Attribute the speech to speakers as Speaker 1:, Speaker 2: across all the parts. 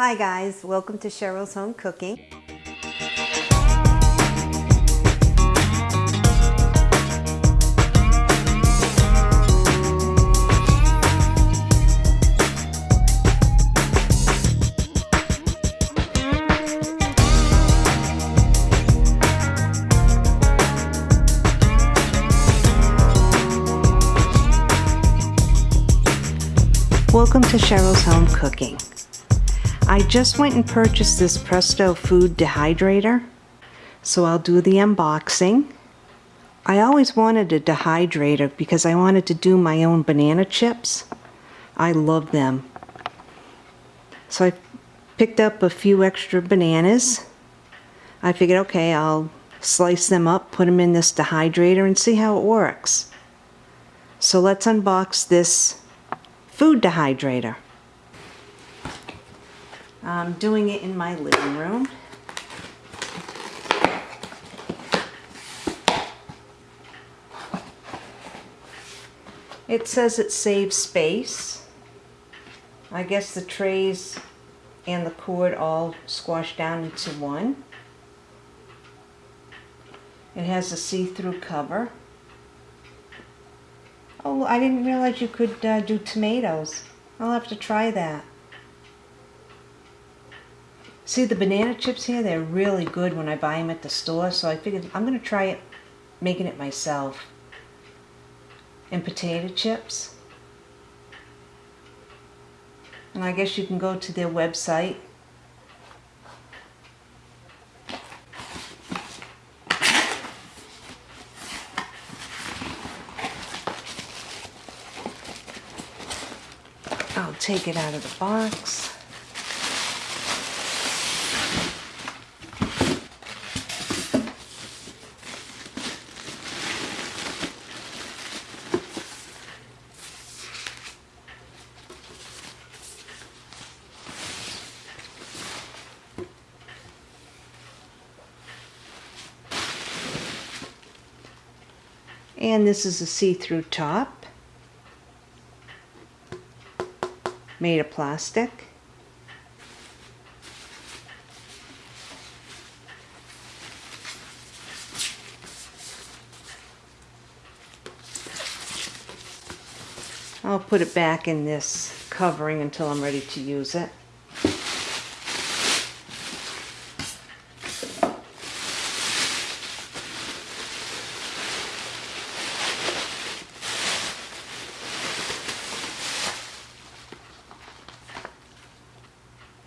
Speaker 1: Hi guys, welcome to Cheryl's Home Cooking. Welcome to Cheryl's Home Cooking. I just went and purchased this Presto Food Dehydrator, so I'll do the unboxing. I always wanted a dehydrator because I wanted to do my own banana chips. I love them. So I picked up a few extra bananas. I figured, okay, I'll slice them up, put them in this dehydrator and see how it works. So let's unbox this food dehydrator. I'm doing it in my living room. It says it saves space. I guess the trays and the cord all squash down into one. It has a see-through cover. Oh, I didn't realize you could uh, do tomatoes. I'll have to try that. See the banana chips here? They're really good when I buy them at the store, so I figured I'm going to try it, making it myself. And potato chips. And I guess you can go to their website I'll take it out of the box. And this is a see-through top. Made of plastic. I'll put it back in this covering until I'm ready to use it.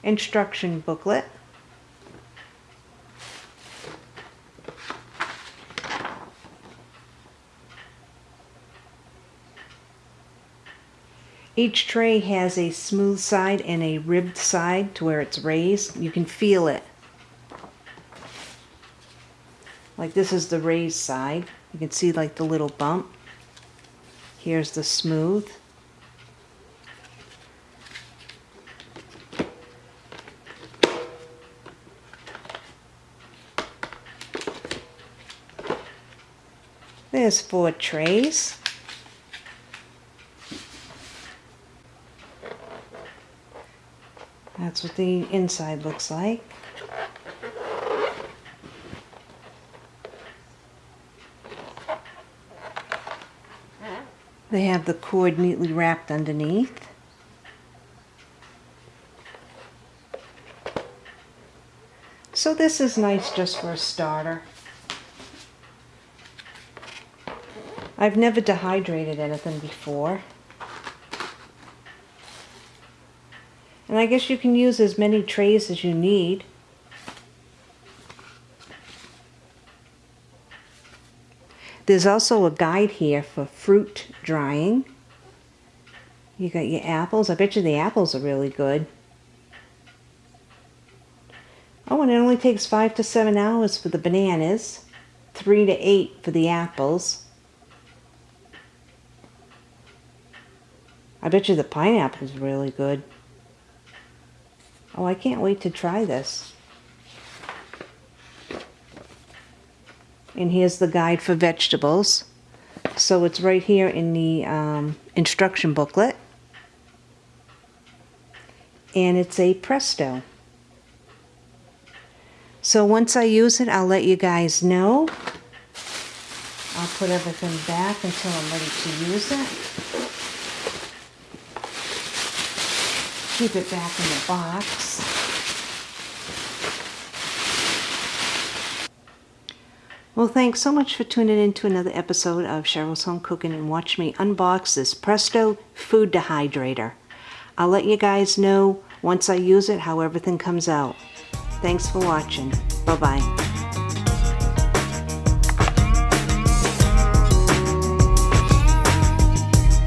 Speaker 1: Instruction booklet. Each tray has a smooth side and a ribbed side to where it's raised. You can feel it. Like this is the raised side. You can see like the little bump. Here's the smooth. There's four trays. That's what the inside looks like. They have the cord neatly wrapped underneath. So this is nice just for a starter. I've never dehydrated anything before. And I guess you can use as many trays as you need. There's also a guide here for fruit drying. You got your apples. I bet you the apples are really good. Oh, and it only takes five to seven hours for the bananas, three to eight for the apples. I bet you the pineapple is really good. Oh, I can't wait to try this. And here's the guide for vegetables. So it's right here in the um, instruction booklet. and it's a Presto. So once I use it, I'll let you guys know. I'll put everything back until I'm ready to use it. Keep it back in the box. Well, thanks so much for tuning in to another episode of Cheryl's Home Cooking and watch me unbox this Presto Food Dehydrator. I'll let you guys know once I use it how everything comes out. Thanks for watching. Bye-bye.